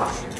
发型。